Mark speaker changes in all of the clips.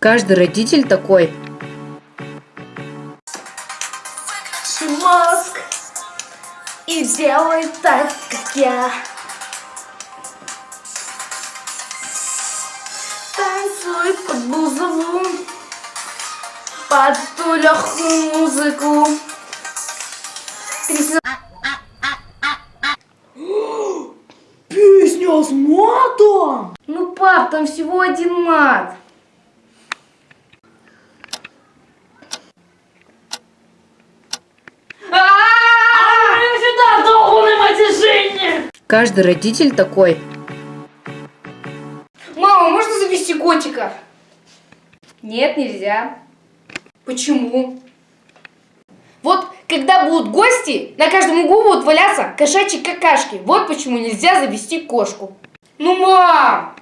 Speaker 1: Каждый родитель такой.
Speaker 2: Мозг и делай так, как я. Танцуй под бузову, под ту легкую музыку. Песня
Speaker 3: Песня с матом!
Speaker 2: Ну, пап, там всего один мат.
Speaker 1: Каждый родитель такой.
Speaker 2: Мама, можно завести котика? Нет, нельзя. Почему? Вот когда будут гости, на каждом углу будут валяться кошачьи какашки. Вот почему нельзя завести кошку. Ну, мам!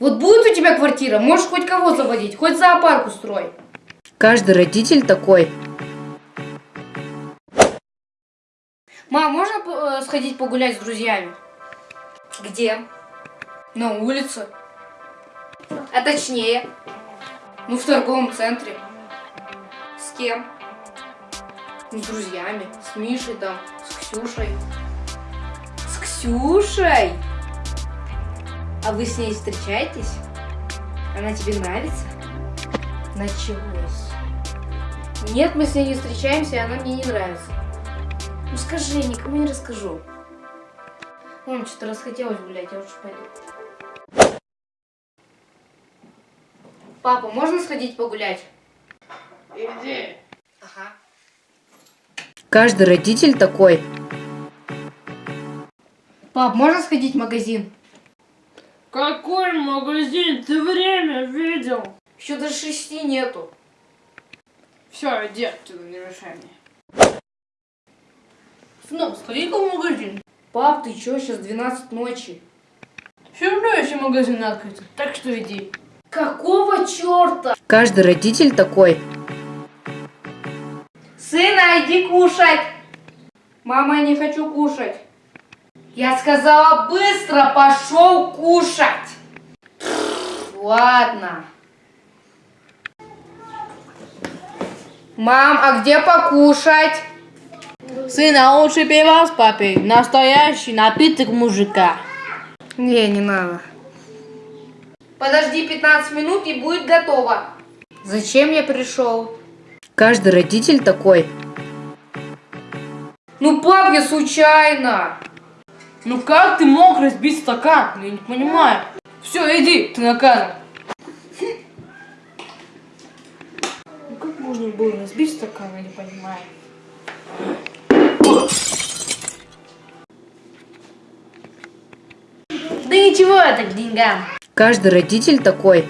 Speaker 2: Вот будет у тебя квартира, можешь хоть кого заводить, хоть зоопарк устрой.
Speaker 1: Каждый родитель такой.
Speaker 2: Мам, можно э, сходить погулять с друзьями? Где? На улице. А точнее? Ну, в торговом центре. С кем? С друзьями. С Мишей там, с Ксюшей. С Ксюшей? А вы с ней встречаетесь? Она тебе нравится? Началось. Нет, мы с ней не встречаемся, и она мне не нравится. Ну скажи, никому не расскажу. Мам, что-то расхотелось гулять, я лучше пойду. Папа, можно сходить погулять?
Speaker 3: Иди.
Speaker 2: Ага.
Speaker 1: Каждый родитель такой.
Speaker 2: Пап, можно сходить в магазин?
Speaker 3: Какой магазин? Ты время видел?
Speaker 2: Еще до шести нету.
Speaker 3: Все, иди отсюда, не мешай мне. Сынок, сходи-ка в магазин.
Speaker 2: Пап, ты чё, сейчас 12 ночи.
Speaker 3: Все равно еще магазин открыт, так что иди.
Speaker 2: Какого черта?
Speaker 1: Каждый родитель такой.
Speaker 2: Сына, иди кушать. Мама, я не хочу кушать. Я сказала, быстро пошел кушать. Ладно. Мам, а где покушать?
Speaker 3: Сын, а лучше пива с папой. Настоящий напиток мужика.
Speaker 2: Не, не надо. Подожди 15 минут и будет готово. Зачем я пришел?
Speaker 1: Каждый родитель такой.
Speaker 2: Ну, пап, я случайно.
Speaker 3: Ну как ты мог разбить стакан? Я не понимаю. Все, иди, ты наказан. Ну как можно было разбить стакан, я не понимаю.
Speaker 2: Да ничего, это к деньгам.
Speaker 1: Каждый родитель такой.